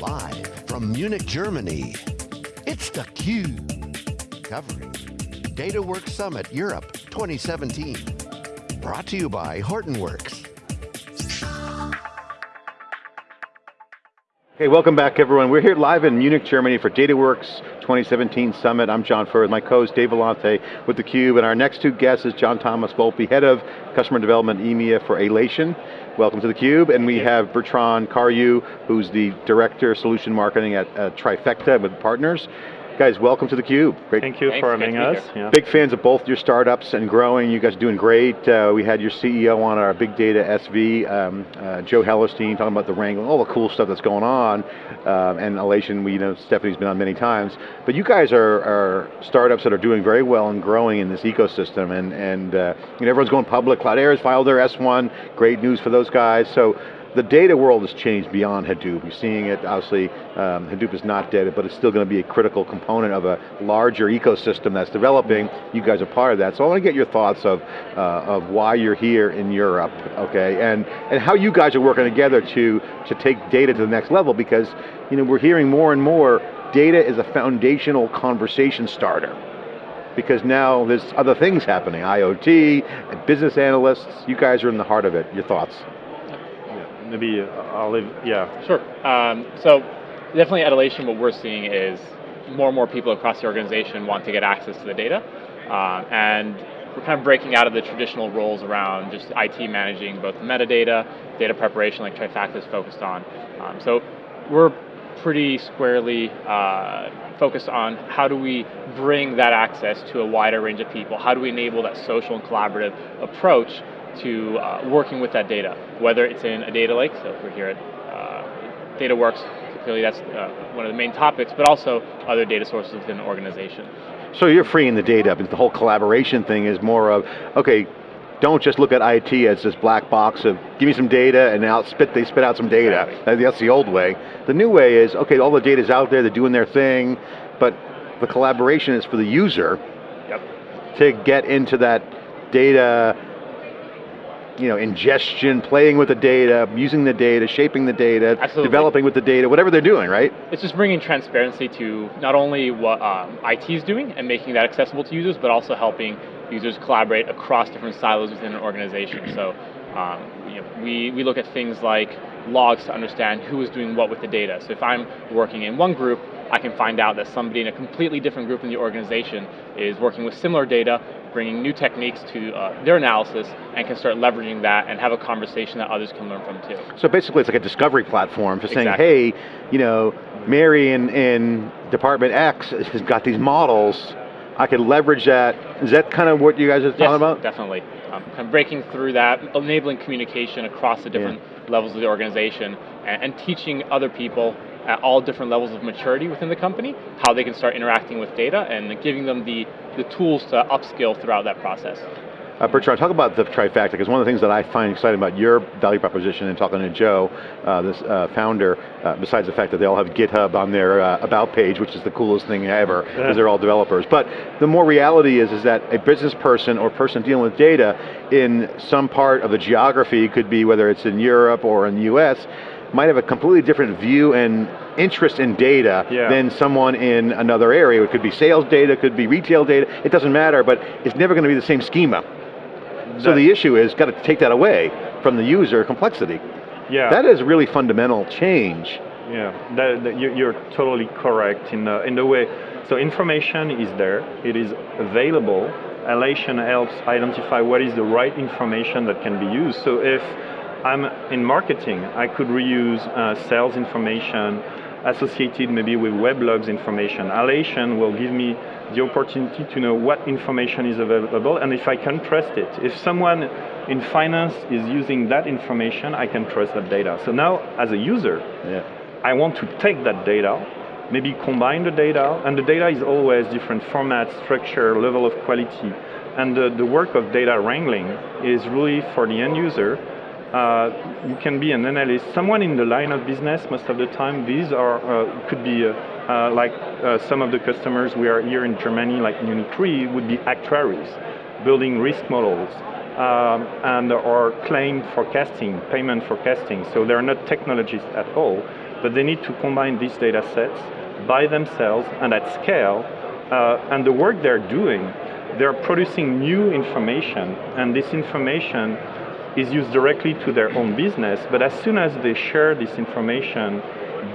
Live from Munich, Germany, it's theCUBE. Covering DataWorks Summit Europe 2017. Brought to you by Hortonworks. Hey, welcome back everyone. We're here live in Munich, Germany for DataWorks 2017 Summit. I'm John Furrier, my co-host Dave Vellante with theCUBE, and our next two guests is John Thomas Volpe, Head of Customer Development EMEA for Alation. Welcome to theCUBE, and we have Bertrand Carriou, who's the Director of Solution Marketing at uh, Trifacta with partners. Guys, welcome to theCUBE. Great. Thank you Thanks, for having us. Yeah. Big fans of both your startups and growing. You guys are doing great. Uh, we had your CEO on our big data SV, um, uh, Joe Hellerstein, talking about the wrangling, all the cool stuff that's going on. Um, and Alation, we you know Stephanie's been on many times. But you guys are, are startups that are doing very well and growing in this ecosystem. And, and uh, you know, everyone's going public. Cloudera has filed their S1. Great news for those guys. So the data world has changed beyond Hadoop. You're seeing it, obviously, um, Hadoop is not dead, but it's still going to be a critical component of a larger ecosystem that's developing. You guys are part of that. So I want to get your thoughts of, uh, of why you're here in Europe, okay? And, and how you guys are working together to, to take data to the next level because you know, we're hearing more and more data is a foundational conversation starter because now there's other things happening, IoT, business analysts, you guys are in the heart of it. Your thoughts? Maybe I'll leave, yeah. Sure, um, so definitely at Alation what we're seeing is more and more people across the organization want to get access to the data, um, and we're kind of breaking out of the traditional roles around just IT managing both metadata, data preparation like Trifacta is focused on. Um, so we're pretty squarely uh, focused on how do we bring that access to a wider range of people, how do we enable that social and collaborative approach to uh, working with that data, whether it's in a data lake, so if we're here at uh, DataWorks, clearly that's uh, one of the main topics, but also other data sources within the organization. So you're freeing the data, but the whole collaboration thing is more of, okay, don't just look at IT as this black box of give me some data and now spit, they spit out some data. Exactly. That's the old way. The new way is, okay, all the data's out there, they're doing their thing, but the collaboration is for the user yep. to get into that data you know, ingestion, playing with the data, using the data, shaping the data, Absolutely. developing with the data, whatever they're doing, right? It's just bringing transparency to not only what um, IT is doing and making that accessible to users, but also helping users collaborate across different silos within an organization. So um, you know, we, we look at things like logs to understand who is doing what with the data. So if I'm working in one group, I can find out that somebody in a completely different group in the organization is working with similar data, bringing new techniques to uh, their analysis, and can start leveraging that and have a conversation that others can learn from too. So basically it's like a discovery platform for saying, hey, you know, Mary in, in Department X has got these models, I could leverage that. Is that kind of what you guys are talking yes, about? definitely. Um, kind of breaking through that, enabling communication across the different yeah. levels of the organization, and, and teaching other people at all different levels of maturity within the company, how they can start interacting with data and giving them the, the tools to upskill throughout that process. Uh, Bertrand, talk about the Trifacta, because one of the things that I find exciting about your value proposition and talking to Joe, uh, this uh, founder, uh, besides the fact that they all have GitHub on their uh, about page, which is the coolest thing ever, because yeah. they're all developers. But the more reality is, is that a business person or person dealing with data in some part of the geography, could be whether it's in Europe or in the US, might have a completely different view and interest in data yeah. than someone in another area. It could be sales data, it could be retail data, it doesn't matter, but it's never going to be the same schema. That, so the issue is, got to take that away from the user complexity. Yeah. That is really fundamental change. Yeah, that, that you're totally correct in the, in the way, so information is there, it is available, Alation helps identify what is the right information that can be used. So if I'm in marketing. I could reuse uh, sales information associated maybe with weblogs information. Alation will give me the opportunity to know what information is available and if I can trust it. If someone in finance is using that information, I can trust that data. So now, as a user, yeah. I want to take that data, maybe combine the data, and the data is always different format, structure, level of quality. And the, the work of data wrangling is really for the end user uh, you can be an analyst. Someone in the line of business, most of the time, these are uh, could be uh, uh like uh, some of the customers we are here in Germany, like Munich Re, would be actuaries, building risk models, um, and or claim forecasting, payment forecasting. So they're not technologists at all. but they need to combine these data sets by themselves and at scale, and the work they're doing, they're producing new information, and this information is used directly to their own business, but as soon as they share this information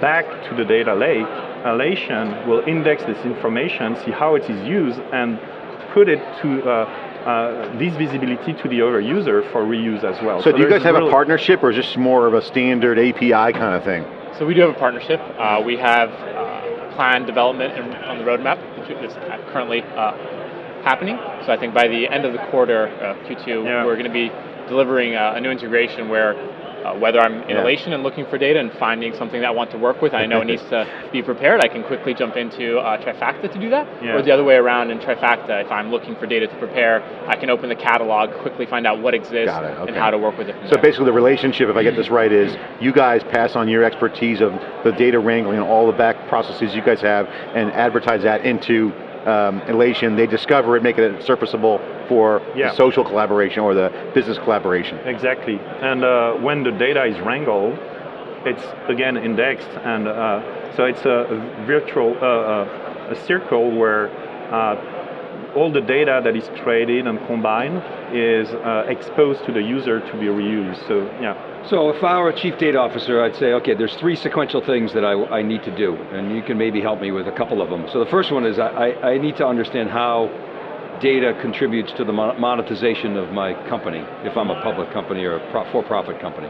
back to the data lake, Alation will index this information, see how it is used, and put it to uh, uh, this visibility to the other user for reuse as well. So, so do you guys have a partnership or is this more of a standard API kind of thing? So we do have a partnership. Uh, we have uh, planned development in, on the roadmap, that's currently uh, happening. So I think by the end of the quarter, uh, Q2, yeah. we're going to be delivering a new integration where uh, whether I'm in yeah. Alation and looking for data and finding something that I want to work with, I know it needs to be prepared, I can quickly jump into uh, Trifacta to do that. Yeah. Or the other way around in Trifacta, if I'm looking for data to prepare, I can open the catalog, quickly find out what exists okay. and how to work with it. So there. basically the relationship, if I get this right, is you guys pass on your expertise of the data wrangling and all the back processes you guys have and advertise that into um, Alation, they discover it, make it surfaceable for yeah. the social collaboration or the business collaboration. Exactly, and uh, when the data is wrangled, it's again indexed, and uh, so it's a, a virtual, uh, uh a circle where uh, all the data that is traded and combined is uh, exposed to the user to be reused, so yeah. So if I were a chief data officer, I'd say, okay, there's three sequential things that I, I need to do, and you can maybe help me with a couple of them. So the first one is I, I need to understand how data contributes to the monetization of my company, if I'm a public company or a for-profit company.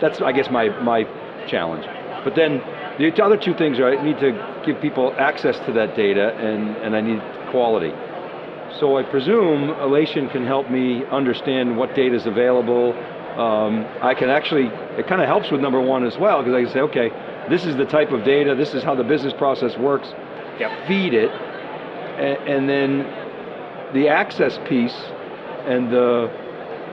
That's, I guess, my, my challenge. But then the other two things are I need to give people access to that data and, and I need quality. So I presume Alation can help me understand what data is available. Um, I can actually, it kind of helps with number one as well, because I can say, okay, this is the type of data, this is how the business process works, yep. feed it, and, and then the access piece and the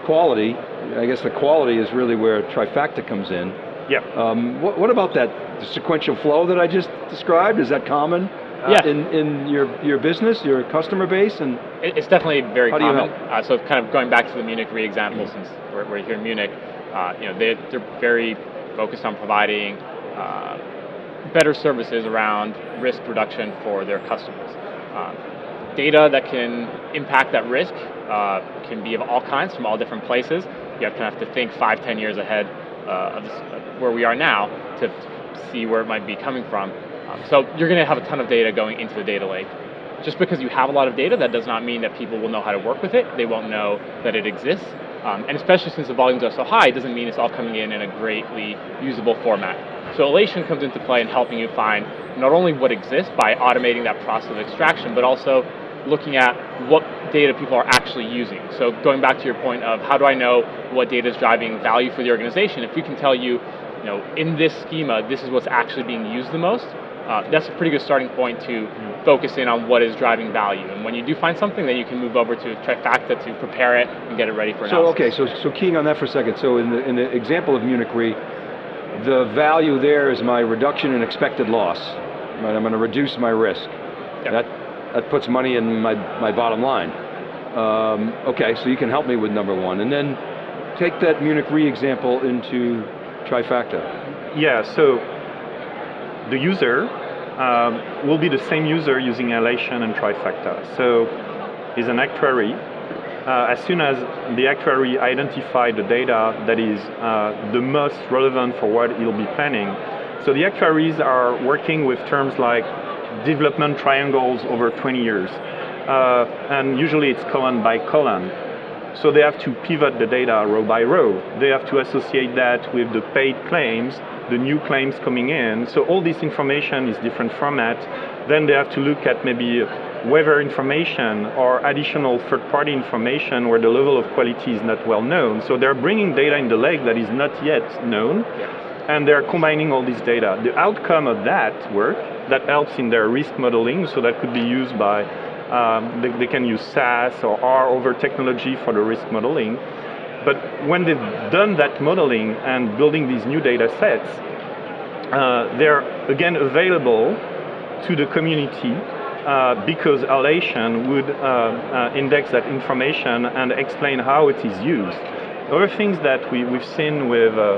quality, I guess the quality is really where Trifacta comes in. Yeah. Um, what, what, about that sequential flow that I just described? Is that common yeah. in, in your, your business, your customer base? and It's definitely very common. Uh, so kind of going back to the Munich Re example, mm-hmm. since we're, we're, here in Munich, uh, you know, they, they're very focused on providing uh, better services around risk reduction for their customers. Um, data that can impact that risk uh, can be of all kinds from all different places. You have to have to think five, ten years ahead uh, of this, uh, where we are now to see where it might be coming from. Um, so you're going to have a ton of data going into the data lake. Just because you have a lot of data, that does not mean that people will know how to work with it. They won't know that it exists. Um, and especially since the volumes are so high, it doesn't mean it's all coming in in a greatly usable format. So Alation comes into play in helping you find not only what exists by automating that process of extraction, but also looking at what data people are actually using. So going back to your point of how do I know what data is driving value for the organization, if we can tell you, you know, in this schema, this is what's actually being used the most, uh, that's a pretty good starting point to focus in on what is driving value. And when you do find something, then you can move over to Trifacta to prepare it and get it ready for analysis. So okay, so so keying on that for a second. So in the in the example of Munich Re, the value there is my reduction in expected loss. Right, I'm going to reduce my risk. Yep. That that puts money in my, my bottom line. Um, okay, so you can help me with number one. And then take that Munich Re example into Trifacta. Yeah, so the user um, will be the same user using Alation and Trifacta. So he's an actuary. Uh, as soon as the actuary identifies the data that is uh, the most relevant for what he'll be planning, so the actuaries are working with terms like development triangles over 20 years. Uh, and usually it's column by column. So they have to pivot the data row by row. They have to associate that with the paid claims, the new claims coming in. So all this information is different format. Then they have to look at maybe weather information or additional third-party information where the level of quality is not well known. So they're bringing data in the lake that is not yet known, and they're combining all this data. The outcome of that work that helps in their risk modeling, so that could be used by, um, they, they, can use SAS or R over technology for the risk modeling. But when they've done that modeling and building these new data sets, uh, they're again available to the community uh, because Alation would uh, uh, index that information and explain how it is used. Other things that we, we've seen with uh,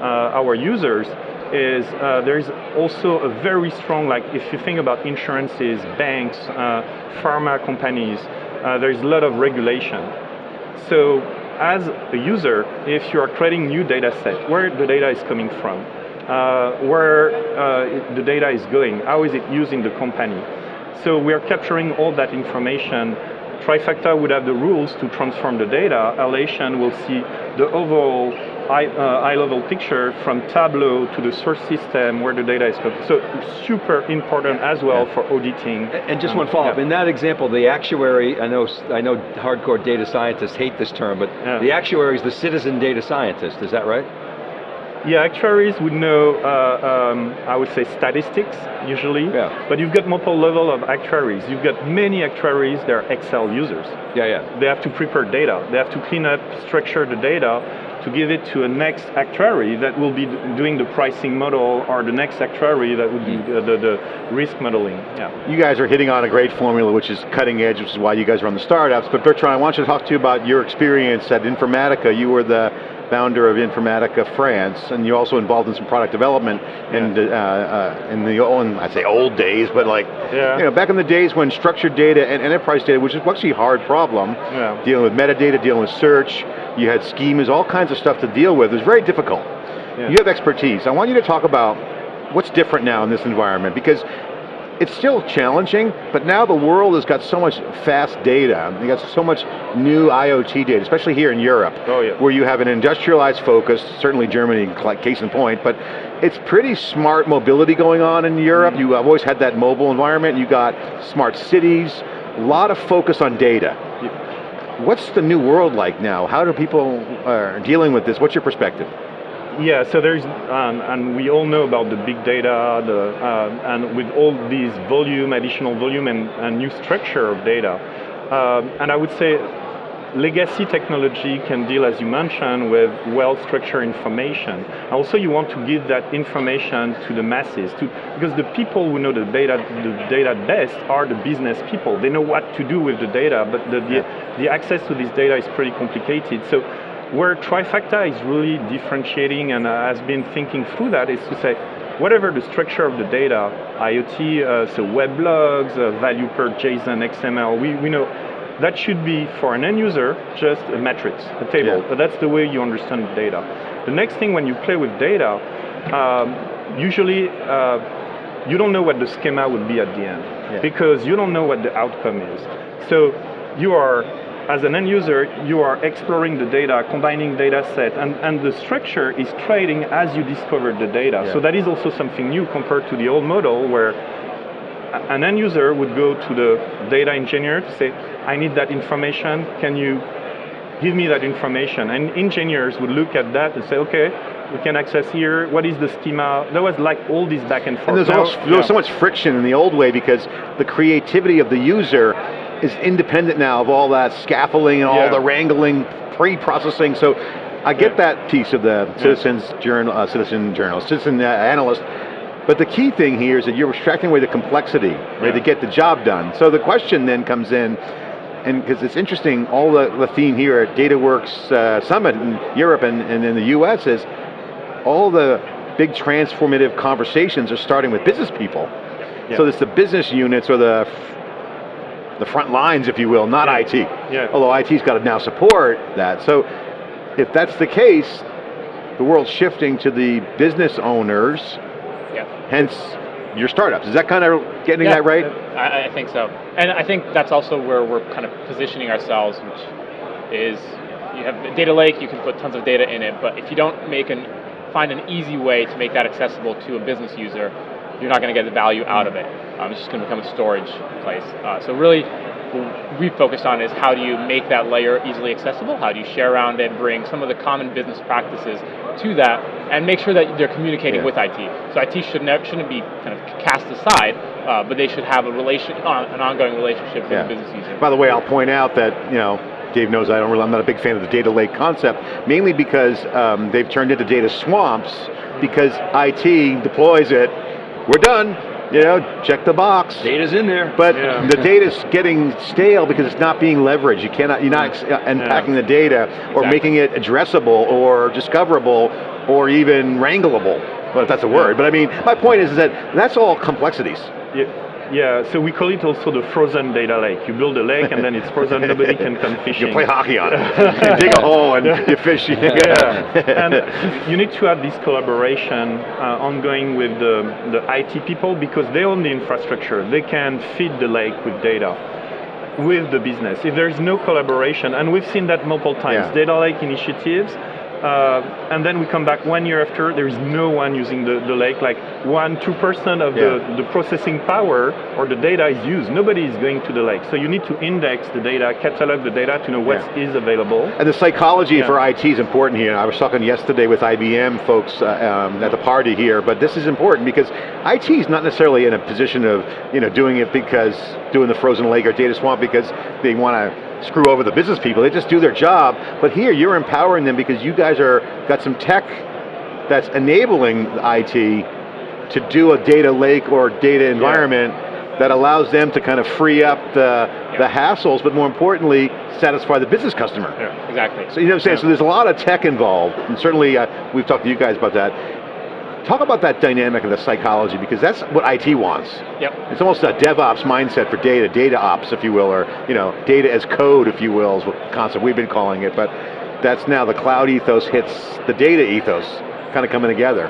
uh, our users is there's also a very strong, like if you think about insurances, banks, pharma companies, there's a lot of regulation. So as a user, if you are creating new data set, where the data is coming from, uh, where uh, the data is going, how is it used in the company. So we are capturing all that information. Trifacta would have the rules to transform the data. Alation will see the overall high, uh, picture from Tableau to the source system where the data is coming. So super important as well Yeah. for auditing. And just Um, one follow-up, yeah. in that example, the actuary, I know, I know hardcore data scientists hate this term, but Yeah. the actuary is the citizen data scientist, is that right? Yeah, actuaries would know, uh, um, I would say statistics usually, Yeah. but you've got multiple level of actuaries. You've got many actuaries, they're Excel users. Yeah, yeah. They have to prepare data. They have to clean up, structure the data to give it to a next actuary that will be doing the pricing model or the next actuary that would Mm. do the, the, the risk modeling. Yeah. You guys are hitting on a great formula, which is cutting edge, which is why you guys are on the startups. But Bertrand, I want you to talk to you about your experience at Informatica. You were the founder of Informatica France, and you're also involved in some product development in, the, uh, uh, in the old, I say old days, but like, Yeah. you know, back in the days when structured data and enterprise data, which is actually a hard problem, Yeah. dealing with metadata, dealing with search, you had schemas, all kinds of stuff to deal with. It was very difficult. Yeah. You have expertise. I want you to talk about what's different now in this environment because it's still challenging, but now the world has got so much fast data. You got so much new IoT data, especially here in Europe, Oh, yeah. where you have an industrialized focus. Certainly Germany, case in point, but it's pretty smart mobility going on in Europe. Mm-hmm. You have always had that mobile environment. You got smart cities, a lot of focus on data. What's the new world like now? How do people are dealing with this? What's your perspective? Yeah, so there's, um, and we all know about the big data, the, uh, and with all these volume, additional volume, and, and new structure of data. Um, and I would say legacy technology can deal, as you mentioned, with well-structured information. Also, you want to give that information to the masses, to, because the people who know the data, the data best are the business people. They know what to do with the data, but the, the, the access to this data is pretty complicated. So where Trifacta is really differentiating and uh, has been thinking through that is to say, whatever the structure of the data, IoT, uh, so web logs, uh, value per JSON, XML, we, we know that should be for an end user just a matrix, a table. Yeah. But that's the way you understand the data. The next thing when you play with data, um, usually uh, you don't know what the schema would be at the end Yeah. because you don't know what the outcome is. So you are, as an end user, you are exploring the data, combining data set, and, and the structure is trading as you discover the data. Yeah. So that is also something new compared to the old model where an end user would go to the data engineer to say, I need that information, can you give me that information? And engineers would look at that and say, okay, we can access here, what is the schema? There was like all this back and forth. And there's, Now- also, there was yeah. so much friction in the old way because the creativity of the user is independent now of all that scaffolding and all the wrangling, pre-processing. So I get Yeah. that piece of the citizens journal, uh, citizen journalist, citizen uh, analyst. But the key thing here is that you're extracting away the complexity right, to get the job done. So the question then comes in, and because it's interesting, all the, the theme here at DataWorks uh, Summit in Europe and, and in the US is all the big transformative conversations are starting with business people. Yeah. So it's the business units or the the front lines, if you will, not Yeah. IT. Yeah. Although IT's got to now support that. So if that's the case, the world's shifting to the business owners, Yeah. hence your startups. Is that kind of getting Yeah, that right? I, I think so. And I think that's also where we're kind of positioning ourselves, which is you have a data lake, you can put tons of data in it, but if you don't make an find an easy way to make that accessible to a business user, you're not going to get the value out of it. Um, it's just going to become a storage place. Uh, so really, what we focused on is how do you make that layer easily accessible? How do you share around it, bring some of the common business practices to that, and make sure that they're communicating Yeah. with IT. So IT should never, shouldn't be kind of cast aside, uh, but they should have a relation, uh, an ongoing relationship with Yeah. the business user. By the way, I'll point out that, you know, Dave knows I don't really, I'm not a big fan of the data lake concept, mainly because um, they've turned into data swamps because IT deploys it, we're done, you know, check the box. Data's in there. But Yeah. the data's getting stale because it's not being leveraged. You cannot, you're not uh, unpacking the data or Exactly. making it addressable or discoverable or even wrangleable. well, if that's a word. But I mean, my point is that that's all complexities. Yeah. Yeah, so we call it also the frozen data lake. You build a lake and then it's frozen, nobody can come fishing. You play hockey on it. you dig a hole and you fish. yeah, and you need to have this collaboration uh, ongoing with the, the IT people because they own the infrastructure. They can feed the lake with data with the business. If there's no collaboration, and we've seen that multiple times, Yeah. data lake initiatives, uh, and then we come back one year after, there is no one using the, the lake, like one, two percent of Yeah. the, the processing power or the data is used. Nobody is going to the lake. So you need to index the data, catalog the data to know what is Yeah. available. And the psychology Yeah. for IT is important here. I was talking yesterday with IBM folks uh, um, at the party here, but this is important because IT is not necessarily in a position of you know doing it because doing the frozen lake or data swamp because they want to screw over the business people. They just do their job. But here you're empowering them because you guys are got some tech that's enabling IT to do a data lake or data environment that allows them to kind of free up the, the hassles, but more importantly, satisfy the business customer. Yeah, Exactly. So you know what I'm saying? Yeah. So there's a lot of tech involved, and certainly uh, we've talked to you guys about that. Talk about that dynamic of the psychology, because that's what IT wants. Yep. It's almost a DevOps mindset for data, data ops, if you will, or you know, data as code, if you will, is what concept we've been calling it. But that's now the cloud ethos hits the data ethos, kind of coming together.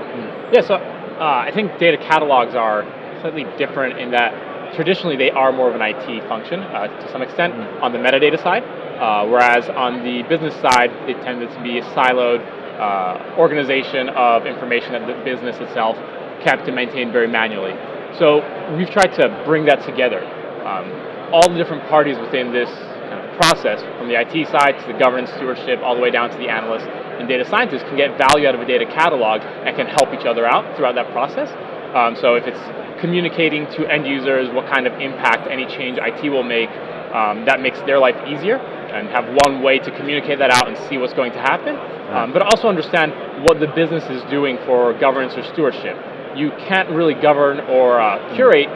Yeah, so uh, I think data catalogs are slightly different in that traditionally they are more of an IT function uh, to some extent on the metadata side, uh, whereas on the business side they tended to be siloed uh, organization of information that the business itself kept and maintained very manually. So we've tried to bring that together. Um, all the different parties within this kind of process, from the IT side to the governance stewardship, all the way down to the analysts and data scientists, can get value out of a data catalog and can help each other out throughout that process. Um, so if it's communicating to end users what kind of impact any change IT will make, um, that makes their life easier and have one way to communicate that out and see what's going to happen. Um, but also understand what the business is doing for governance or stewardship. You can't really govern or uh, curate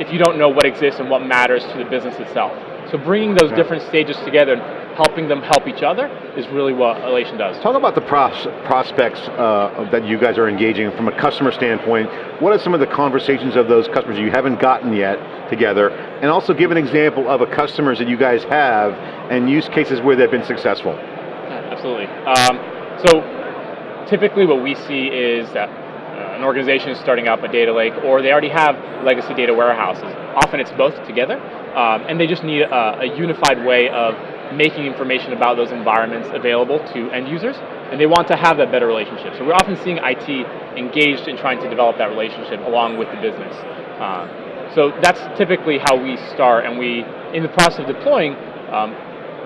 if you don't know what exists and what matters to the business itself. So bringing those different stages together, helping them help each other, is really what Alation does. Talk about the pros- prospects uh, that you guys are engaging from a customer standpoint. What are some of the conversations of those customers you haven't gotten yet together? And also give an example of a customers that you guys have and use cases where they've been successful. Absolutely. Um, so typically what we see is that uh, an organization is starting up a data lake or they already have legacy data warehouses. Often it's both together um, and they just need a, a unified way of making information about those environments available to end users and they want to have that better relationship. So we're often seeing IT engaged in trying to develop that relationship along with the business. Um, so that's typically how we start and we, in the process of deploying, um,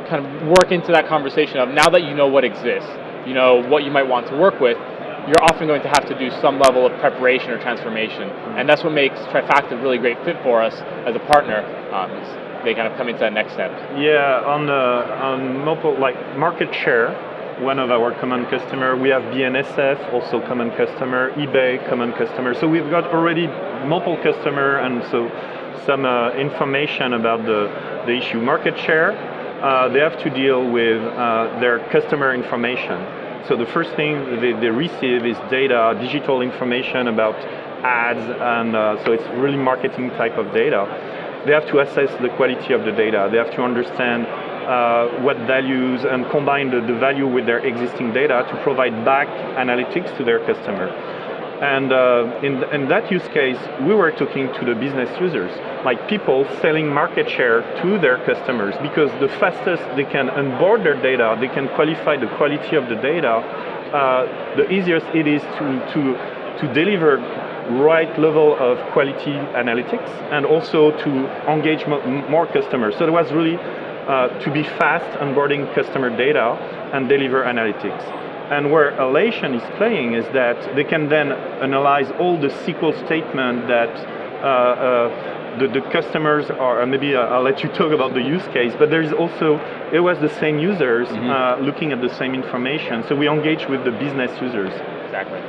kind of work into that conversation of now that you know what exists, you know what you might want to work with, you're often going to have to do some level of preparation or transformation. And that's what makes Trifacta a really great fit for us as a partner. Um, they kind of come into that next step. Yeah, on uh, on mobile, like market share, one of our common customer. We have BNSF, also common customer. eBay, common customer. So we've got already multiple customer, and so some uh, information about the the issue. Market share, uh, they have to deal with uh, their customer information. So the first thing they, they receive is data, digital information about ads, and uh, so it's really marketing type of data they have to assess the quality of the data. They have to understand uh, what values and combine the, the value with their existing data to provide back analytics to their customer. And uh, in, in that use case, we were talking to the business users, like people selling market share to their customers, because the fastest they can onboard their data, they can qualify the quality of the data, uh, the easiest it is to, to, to deliver right level of quality analytics and also to engage mo more customers. So it was really uh, to be fast onboarding customer data and deliver analytics. And where Alation is playing is that they can then analyze all the SQL statement that uh, uh, the, the, customers are, uh, maybe I'll let you talk about the use case, but there's also, it was the same users mm -hmm. looking at the same information. So we engage with the business users. Exactly.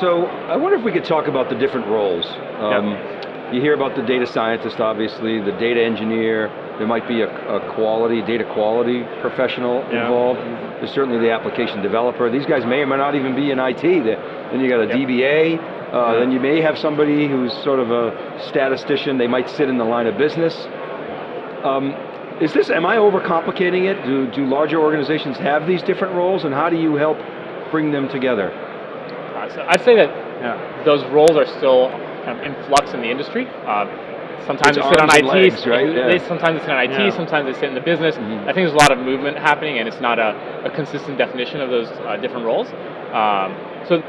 So I wonder if we could talk about the different roles. Um, Yeah. You hear about the data scientist, obviously, the data engineer, there might be a, a quality, data quality professional Yeah. involved. There's certainly the application developer. These guys may or may not even be in IT. Then you got a Yep. DBA, Uh, then you may have somebody who's sort of a statistician, they might sit in the line of business. Um, is this, am I overcomplicating it? Do, do larger organizations have these different roles and how do you help bring them together? So I'd say that yeah. those roles are still kind of in flux in the industry. Uh, sometimes It's they sit on IT, legs, right? they- Yeah. sometimes they sit on IT, Yeah. sometimes they sit in the business. Mhm. I think there's a lot of movement happening and it's not a, a consistent definition of those uh, different roles. Um, so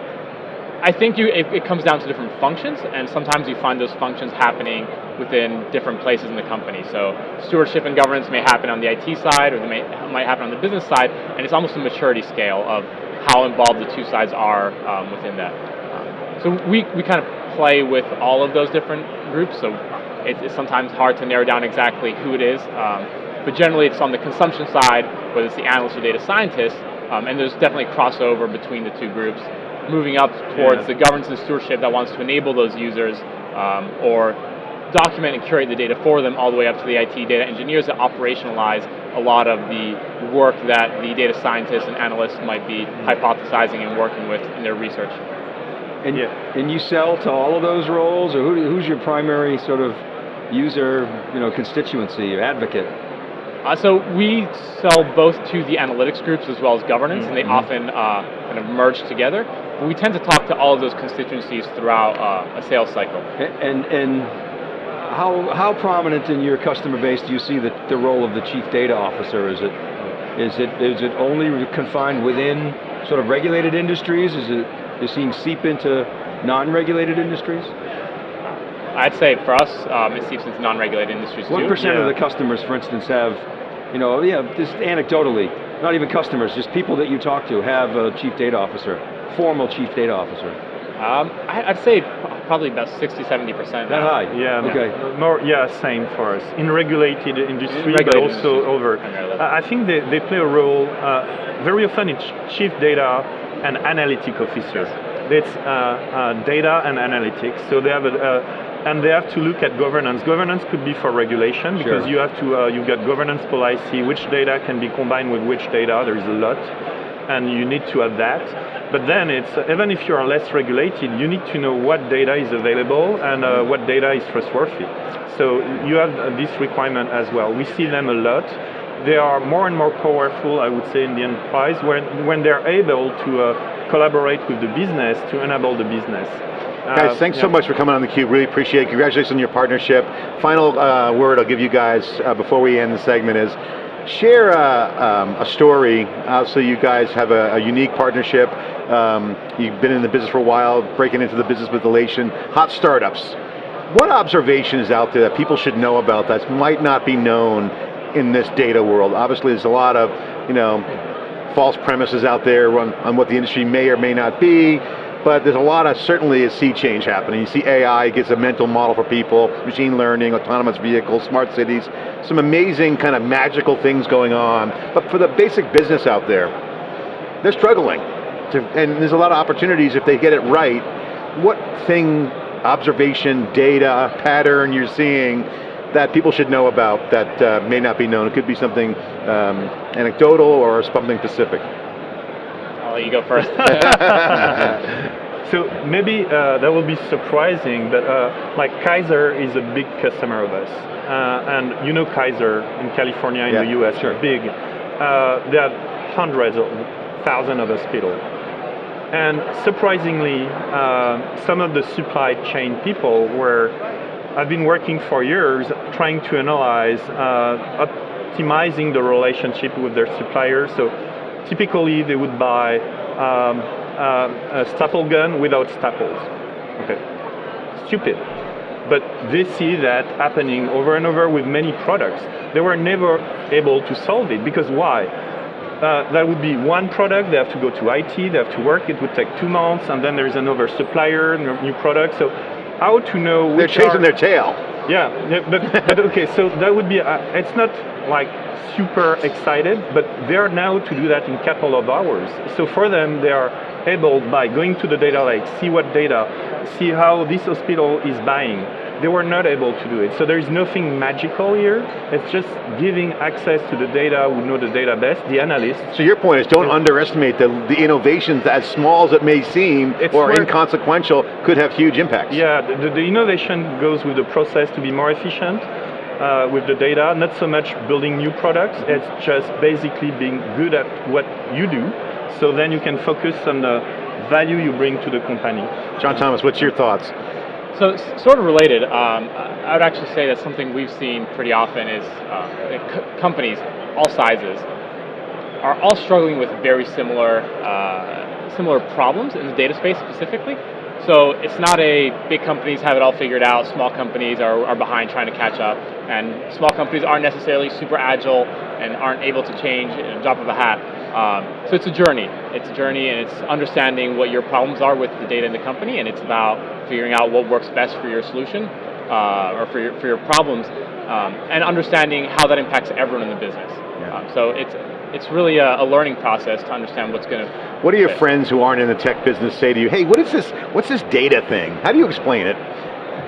I think you, it, it comes down to different functions, and sometimes you find those functions happening within different places in the company. So stewardship and governance may happen on the IT side, or they may, might happen on the business side, and it's almost a maturity scale of how involved the two sides are um, within that. Um, so we, we kind of play with all of those different groups, so it, it's sometimes hard to narrow down exactly who it is, um, but generally it's on the consumption side, whether it's the analyst or data scientist, um, and there's definitely crossover between the two groups moving up towards Yeah. the governance and stewardship that wants to enable those users um, or document and curate the data for them all the way up to the IT data engineers that operationalize a lot of the work that the data scientists and analysts might be hypothesizing and working with in their research. And, Yeah. and you sell to all of those roles or who, who's your primary sort of user, you know, constituency or advocate? Uh, so we sell both to the analytics groups as well as governance, and they Mhm. often uh, kind of merge together. But we tend to talk to all of those constituencies throughout uh, a sales cycle. And, and how, how prominent in your customer base do you see the, the role of the chief data officer? Is it, is it, is it only confined within sort of regulated industries? Is it, is seeing seep into non-regulated industries? I'd say for us, um, it seeps into non-regulated industries What too. percent of the customers, for instance, have, you know, yeah, just anecdotally, not even customers, just people that you talk to have a chief data officer, formal chief data officer? Um, I'd say probably about 60, 70 percent. That high? Yeah. Okay. More. Yeah. Same for us in regulated industry, but also industries, over. I I think they, they play a role. Uh, very often, it's chief data and analytic officer. It's uh, uh, data and analytics. So they have a. Uh, and they have to look at governance. Governance could be for regulation because Sure. you have to. Uh, you've got governance policy. Which data can be combined with which data? There is a lot, and you need to have that. But then it's even if you are less regulated, you need to know what data is available and uh, what data is trustworthy. So you have uh, this requirement as well. We see them a lot. They are more and more powerful, I would say, in the enterprise when when they're able to uh, collaborate with the business to enable the business. Guys, Uh, thanks so much for coming on theCUBE, really appreciate it. Congratulations on your partnership. Final uh, word I'll give you guys uh, before we end the segment is, share uh, um, a story. Obviously you guys have a, a unique partnership. Um, you've been in the business for a while, breaking into the business with Alation. Hot startups. What observations out there that people should know about that might not be known in this data world? Obviously there's a lot of, you know, false premises out there on, on what the industry may or may not be, but there's a lot of, certainly a sea change happening. You see AI gets a mental model for people, machine learning, autonomous vehicles, smart cities, some amazing kind of magical things going on. But for the basic business out there, they're struggling. To, and there's a lot of opportunities if they get it right. What thing, observation, data, pattern you're seeing that people should know about that uh, may not be known? It could be something um, anecdotal or something specific. I'll let you go first. So maybe uh, that will be surprising, but uh, like Kaiser is a big customer of us, uh, and you know Kaiser in California, in Yeah, the U.S. sure. big. Uh, they have hundreds of thousands of hospitals, and surprisingly, uh, some of the supply chain people were have been working for years trying to analyze, uh, optimizing the relationship with their suppliers. So typically they would buy um, uh, a staple gun without staples. Okay, stupid. But they see that happening over and over with many products. They were never able to solve it because why? Uh, that would be one product, they have to go to IT, they have to work, it would take two months, and then there's another supplier, new product. So how to know They're chasing are- their tail. yeah, yeah, but, but okay, so that would be, uh, it's not like super excited, but they are now to do that in a couple of hours. So for them, they are able by going to the data lake, see what data, see how this hospital is buying, they were not able to do it. So there is nothing magical here. It's just giving access to the data who know the data best, the analysts. So your point is don't underestimate the, the innovations, as small as it may seem, It's or inconsequential, could have huge impacts. Yeah, the, the innovation goes with the process to be more efficient uh, with the data, not so much building new products, it's just basically being good at what you do, so then you can focus on the value you bring to the company. John Thomas, what's your thoughts? So, sort of related, um, I would actually say that something we've seen pretty often is uh, c- companies, all sizes, are all struggling with very similar, uh, similar problems in the data space specifically. So it's not a big companies have it all figured out, small companies are, are behind trying to catch up, and small companies aren't necessarily super agile and aren't able to change in a drop of a hat. Um, so it's a journey. It's a journey and it's understanding what your problems are with the data in the company and it's about figuring out what works best for your solution uh, or for your, for your problems um, and understanding how that impacts everyone in the business. Yeah. Um, so it's, it's really a, a learning process to understand what's going to What do your Okay. friends who aren't in the tech business say to you? Hey, what is this? What's this data thing? How do you explain it?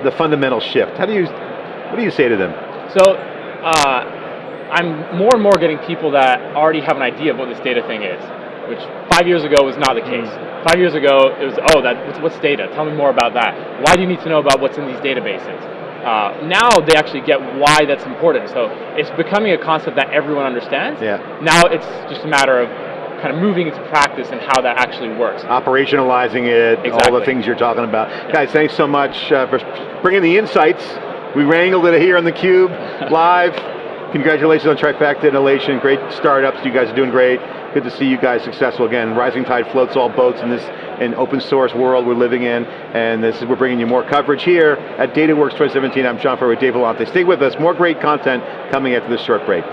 The fundamental shift. How do you? What do you say to them? So uh, I'm more and more getting people that already have an idea of what this data thing is, which five years ago was not the case. Five years ago, it was, oh, that, what's, what's data? Tell me more about that. Why do you need to know about what's in these databases? Uh, now they actually get why that's important. So it's becoming a concept that everyone understands. Yeah. Now it's just a matter of kind of moving into practice and how that actually works. Operationalizing it, all the things you're talking about. Guys, thanks so much uh, for bringing the insights. We wrangled it here on the Cube live. Congratulations on Trifacta Innovation. Great startups. You guys are doing great. Good to see you guys successful again. Rising tide floats all boats in this in open source world we're living in. And this is we're bringing you more coverage here at DataWorks 2017. I'm John Furrier with Dave Vellante. Stay with us. More great content coming after this short break.